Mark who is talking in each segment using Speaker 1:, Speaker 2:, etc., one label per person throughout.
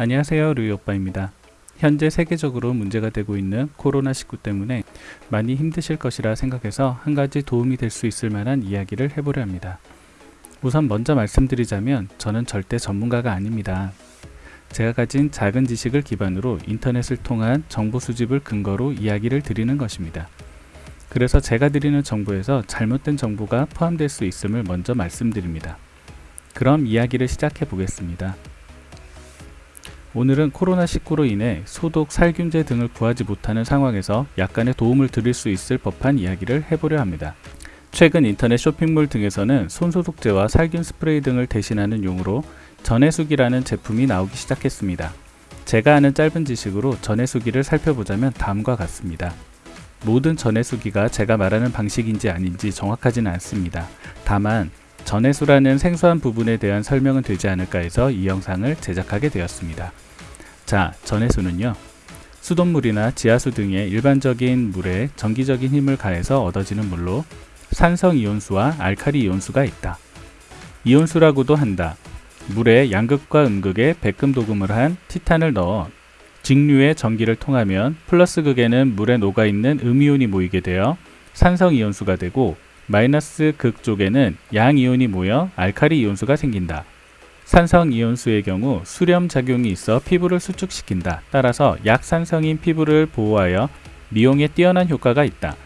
Speaker 1: 안녕하세요 루이오빠입니다. 현재 세계적으로 문제가 되고 있는 코로나19 때문에 많이 힘드실 것이라 생각해서 한 가지 도움이 될 수 있을 만한 이야기를 해보려 합니다. 우선 먼저 말씀드리자면 저는 절대 전문가가 아닙니다. 제가 가진 작은 지식을 기반으로 인터넷을 통한 정보 수집을 근거로 이야기를 드리는 것입니다. 그래서 제가 드리는 정보에서 잘못된 정보가 포함될 수 있음을 먼저 말씀드립니다. 그럼 이야기를 시작해 보겠습니다. 오늘은 코로나19로 인해 소독, 살균제 등을 구하지 못하는 상황에서 약간의 도움을 드릴 수 있을 법한 이야기를 해보려 합니다. 최근 인터넷 쇼핑몰 등에서는 손소독제와 살균 스프레이 등을 대신하는 용으로 전해수기라는 제품이 나오기 시작했습니다. 제가 아는 짧은 지식으로 전해수기를 살펴보자면 다음과 같습니다. 모든 전해수기가 제가 말하는 방식인지 아닌지 정확하지는 않습니다. 다만 전해수라는 생소한 부분에 대한 설명은 되지 않을까 해서 이 영상을 제작하게 되었습니다. 자, 전해수는요. 수돗물이나 지하수 등의 일반적인 물에 전기적인 힘을 가해서 얻어지는 물로 산성 이온수와 알카리이온수가 있다. 이온수라고도 한다. 물에 양극과 음극에 백금 도금을 한 티탄을 넣어 직류의 전기를 통하면 플러스 극에는 물에 녹아있는 음이온이 모이게 되어 산성 이온수가 되고 마이너스 극 쪽에는 양이온이 모여 알카리 이온수가 생긴다. 산성 이온수의 경우 수렴 작용이 있어 피부를 수축시킨다. 따라서 약산성인 피부를 보호하여 미용에 뛰어난 효과가 있다.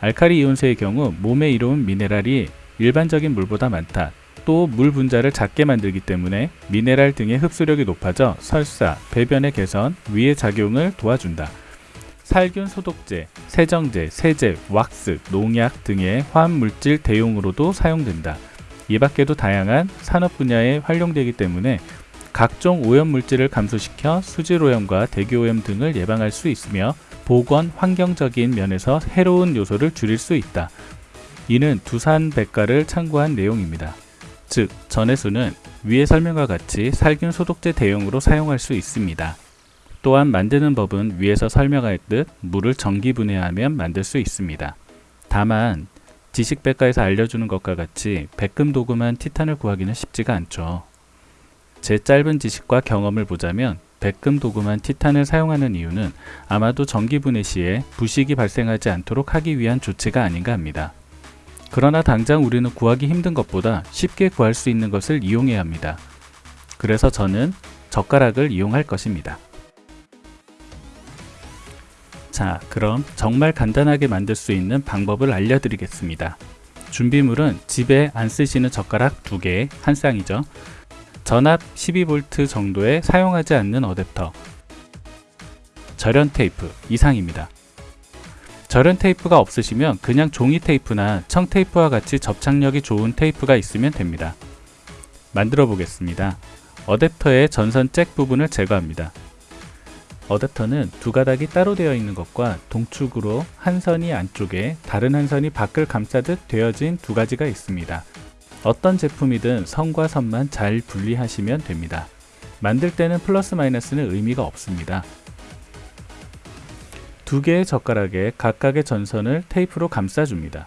Speaker 1: 알카리 이온수의 경우 몸에 이로운 미네랄이 일반적인 물보다 많다. 또 물 분자를 작게 만들기 때문에 미네랄 등의 흡수력이 높아져 설사, 배변의 개선, 위의 작용을 도와준다. 살균 소독제, 세정제, 세제, 왁스, 농약 등의 화합물질 대용으로도 사용된다. 이 밖에도 다양한 산업 분야에 활용되기 때문에 각종 오염 물질을 감소시켜 수질 오염과 대기 오염 등을 예방할 수 있으며 보건 환경적인 면에서 해로운 요소를 줄일 수 있다. 이는 두산 백과를 참고한 내용입니다. 즉, 전해수는 위의 설명과 같이 살균 소독제 대용으로 사용할 수 있습니다. 또한 만드는 법은 위에서 설명할 듯 물을 전기분해하면 만들 수 있습니다. 다만 지식백과에서 알려주는 것과 같이 백금 도금한 티탄을 구하기는 쉽지가 않죠. 제 짧은 지식과 경험을 보자면 백금 도금한 티탄을 사용하는 이유는 아마도 전기분해 시에 부식이 발생하지 않도록 하기 위한 조치가 아닌가 합니다. 그러나 당장 우리는 구하기 힘든 것보다 쉽게 구할 수 있는 것을 이용해야 합니다. 그래서 저는 젓가락을 이용할 것입니다. 자 그럼 정말 간단하게 만들 수 있는 방법을 알려드리겠습니다. 준비물은 집에 안 쓰시는 젓가락 2개, 한 쌍이죠. 전압 12V 정도의 사용하지 않는 어댑터, 절연 테이프 이상입니다. 절연 테이프가 없으시면 그냥 종이 테이프나 청 테이프와 같이 접착력이 좋은 테이프가 있으면 됩니다. 만들어 보겠습니다. 어댑터의 전선 잭 부분을 제거합니다. 어댑터는 두 가닥이 따로 되어 있는 것과 동축으로 한 선이 안쪽에 다른 한 선이 밖을 감싸듯 되어진 두 가지가 있습니다. 어떤 제품이든 선과 선만 잘 분리하시면 됩니다. 만들 때는 플러스 마이너스는 의미가 없습니다. 두 개의 젓가락에 각각의 전선을 테이프로 감싸줍니다.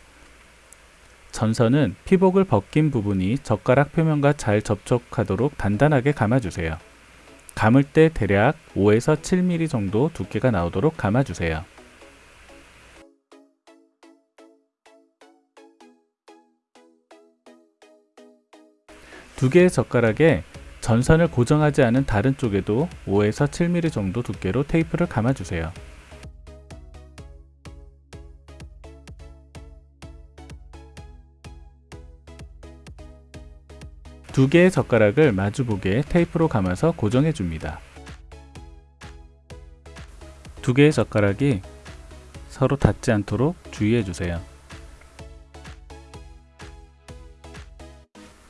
Speaker 1: 전선은 피복을 벗긴 부분이 젓가락 표면과 잘 접촉하도록 단단하게 감아주세요. 감을 때 대략 5에서 7mm 정도 두께가 나오도록 감아주세요. 두 개의 젓가락에 전선을 고정하지 않은 다른 쪽에도 5에서 7mm 정도 두께로 테이프를 감아주세요. 두 개의 젓가락을 마주보게 테이프로 감아서 고정해 줍니다. 두 개의 젓가락이 서로 닿지 않도록 주의해 주세요.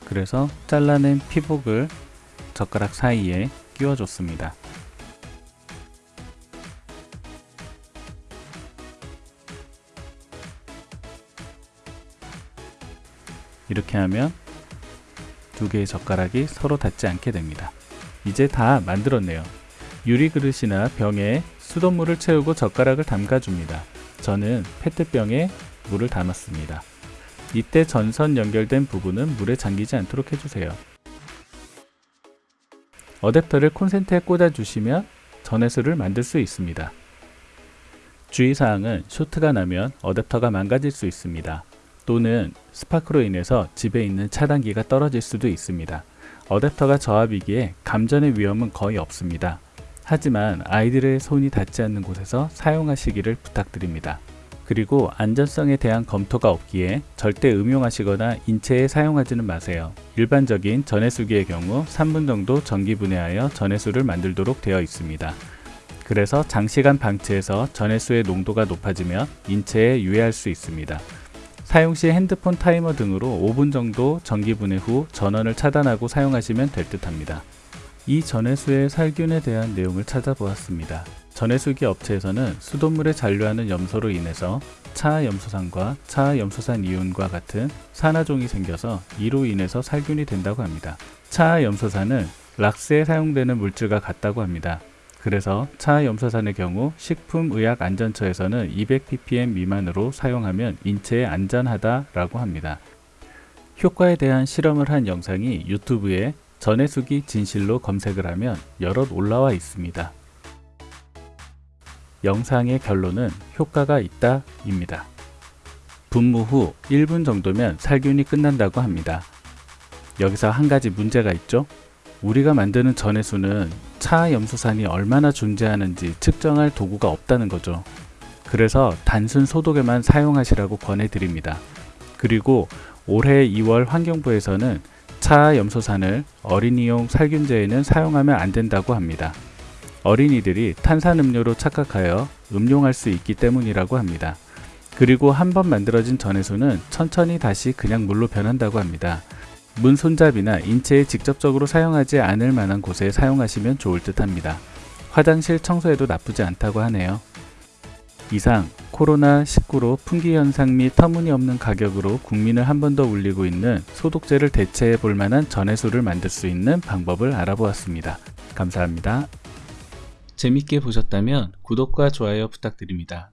Speaker 1: 그래서 잘라낸 피복을 젓가락 사이에 끼워 줬습니다. 이렇게 하면 두 개의 젓가락이 서로 닿지 않게 됩니다. 이제 다 만들었네요. 유리 그릇이나 병에 수돗물을 채우고 젓가락을 담가줍니다. 저는 페트병에 물을 담았습니다. 이때 전선 연결된 부분은 물에 잠기지 않도록 해주세요. 어댑터를 콘센트에 꽂아주시면 전해수를 만들 수 있습니다. 주의사항은 쇼트가 나면 어댑터가 망가질 수 있습니다. 또는 스파크로 인해서 집에 있는 차단기가 떨어질 수도 있습니다. 어댑터가 저압이기에 감전의 위험은 거의 없습니다. 하지만 아이들의 손이 닿지 않는 곳에서 사용하시기를 부탁드립니다. 그리고 안전성에 대한 검토가 없기에 절대 음용하시거나 인체에 사용하지는 마세요. 일반적인 전해수기의 경우 3분 정도 전기 분해하여 전해수를 만들도록 되어 있습니다. 그래서 장시간 방치해서 전해수의 농도가 높아지면 인체에 유해할 수 있습니다. 사용 시 핸드폰 타이머 등으로 5분 정도 전기 분해 후 전원을 차단하고 사용하시면 될 듯 합니다. 이 전해수의 살균에 대한 내용을 찾아보았습니다. 전해수기 업체에서는 수돗물에 잔류하는 염소로 인해서 차염소산과 차염소산 이온과 같은 산화종이 생겨서 이로 인해서 살균이 된다고 합니다. 차염소산은 락스에 사용되는 물질과 같다고 합니다. 그래서 차염소산의 경우 식품의약안전처에서는 200ppm 미만으로 사용하면 인체에 안전하다 라고 합니다. 효과에 대한 실험을 한 영상이 유튜브에 전해수기 진실로 검색을 하면 여럿 올라와 있습니다. 영상의 결론은 효과가 있다 입니다. 분무 후 1분 정도면 살균이 끝난다고 합니다. 여기서 한 가지 문제가 있죠? 우리가 만드는 전해수는 차염소산이 얼마나 존재하는지 측정할 도구가 없다는 거죠. 그래서 단순 소독에만 사용하시라고 권해드립니다. 그리고 올해 2월 환경부에서는 차염소산을 어린이용 살균제에는 사용하면 안 된다고 합니다. 어린이들이 탄산음료로 착각하여 음용할 수 있기 때문이라고 합니다. 그리고 한 번 만들어진 전해수는 천천히 다시 그냥 물로 변한다고 합니다. 문 손잡이나 인체에 직접적으로 사용하지 않을 만한 곳에 사용하시면 좋을 듯 합니다. 화장실 청소에도 나쁘지 않다고 하네요. 이상 코로나19로 풍기 현상 및 터무니없는 가격으로 국민을 한 번 더 울리고 있는 소독제를 대체해 볼 만한 전해수를 만들 수 있는 방법을 알아보았습니다. 감사합니다. 재밌게 보셨다면 구독과 좋아요 부탁드립니다.